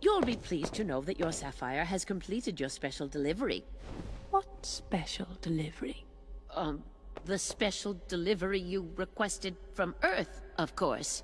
You'll be pleased to know that your Sapphire has completed your special delivery. What special delivery? Um, the special delivery you requested from Earth, of course.